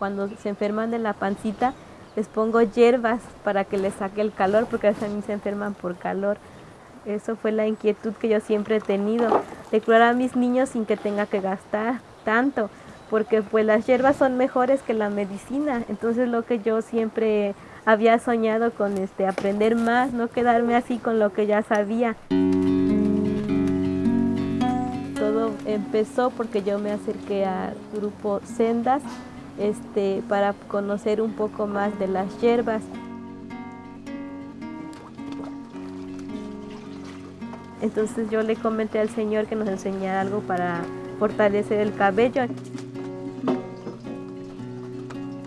cuando se enferman de la pancita, les pongo hierbas para que les saque el calor, porque a veces se enferman por calor. Eso fue la inquietud que yo siempre he tenido, de curar a mis niños sin que tenga que gastar tanto, porque pues las hierbas son mejores que la medicina. Entonces lo que yo siempre había soñado con este, aprender más, no quedarme así con lo que ya sabía. Todo empezó porque yo me acerqué al grupo Sendas este, para conocer un poco más de las hierbas. Entonces yo le comenté al Señor que nos enseñara algo para fortalecer el cabello.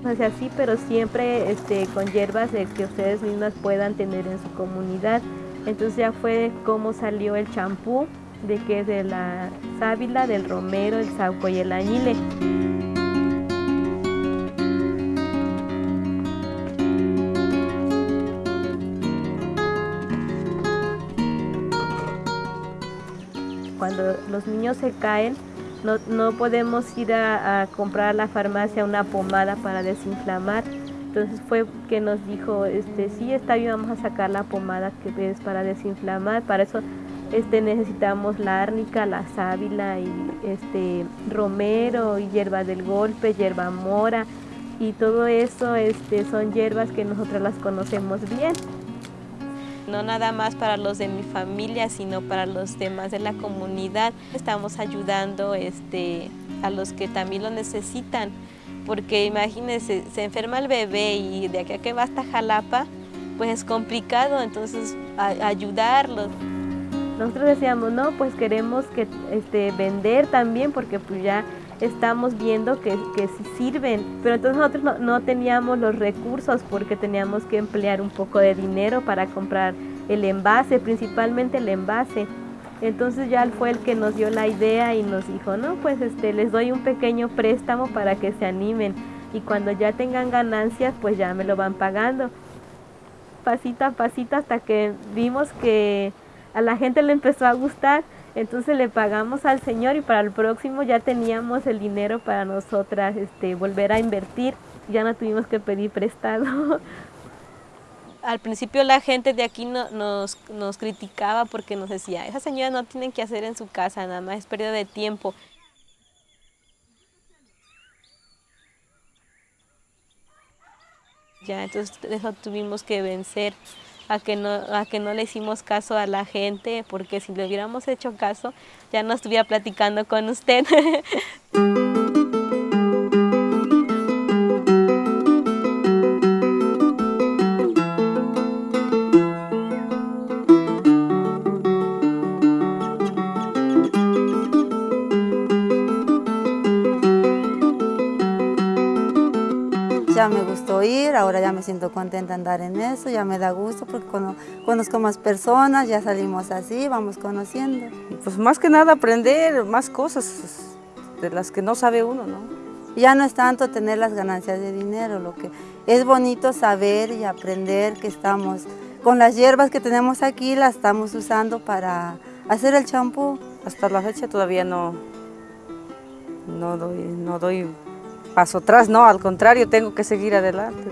Es así, pero siempre este, con hierbas que ustedes mismas puedan tener en su comunidad. Entonces ya fue cómo salió el champú, de que es de la sábila, del romero, el sauco y el añile. Cuando los niños se caen, no, podemos ir a, comprar a la farmacia una pomada para desinflamar. Entonces fue que nos dijo, este, sí, está bien, vamos a sacar la pomada que es para desinflamar. Para eso este, necesitamos la árnica, la sábila, y este, romero, y hierba del golpe, hierba mora. Y todo eso este, son hierbas que nosotros las conocemos bien no nada más para los de mi familia, sino para los demás de la comunidad. Estamos ayudando este, a los que también lo necesitan, porque imagínense, se enferma el bebé y de aquí a que va hasta Jalapa, pues es complicado, entonces ayudarlos. Nosotros decíamos, no, pues queremos que este, vender también, porque pues ya estamos viendo que, que sí sirven, pero entonces nosotros no, no, teníamos los recursos porque teníamos que emplear un poco de dinero para comprar el envase, principalmente el envase. Entonces ya fue el que nos dio la idea y nos dijo, no, pues este, les doy un pequeño préstamo para que se animen y cuando ya tengan ganancias, pues ya me lo van pagando. Pasito a pasito hasta que vimos que a la gente le empezó a gustar entonces le pagamos al Señor y para el próximo ya teníamos el dinero para nosotras este, volver a invertir. Ya no tuvimos que pedir prestado. Al principio la gente de aquí nos, nos criticaba porque nos decía, esa señora no tienen que hacer en su casa, nada más es pérdida de tiempo. Ya, entonces eso tuvimos que vencer a que, no, a que no le hicimos caso a la gente, porque si le hubiéramos hecho caso, ya no estuviera platicando con usted. ya me gustó ir, ahora ya me siento contenta andar en eso, ya me da gusto porque conozco más personas, ya salimos así, vamos conociendo. Pues más que nada aprender más cosas de las que no sabe uno, ¿no? Ya no es tanto tener las ganancias de dinero, lo que es bonito saber y aprender que estamos, con las hierbas que tenemos aquí las estamos usando para hacer el champú. Hasta la fecha todavía no, no doy, no doy paso atrás, no, al contrario, tengo que seguir adelante.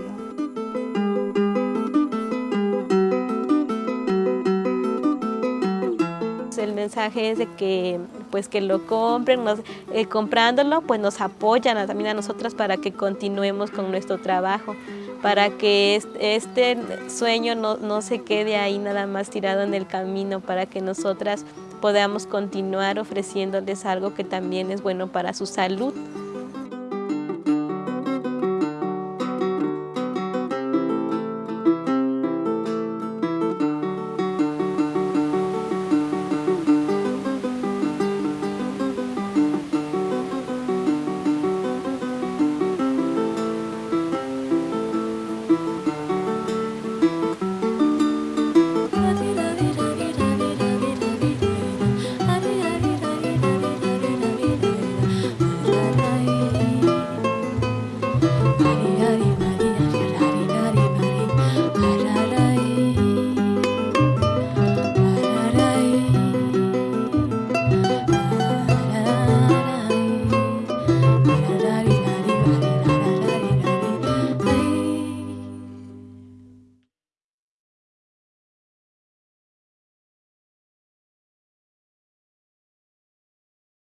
El mensaje es de que, pues, que lo compren, eh, comprándolo, pues nos apoyan también a nosotras para que continuemos con nuestro trabajo, para que este, sueño no, no se quede ahí nada más tirado en el camino, para que nosotras podamos continuar ofreciéndoles algo que también es bueno para su salud.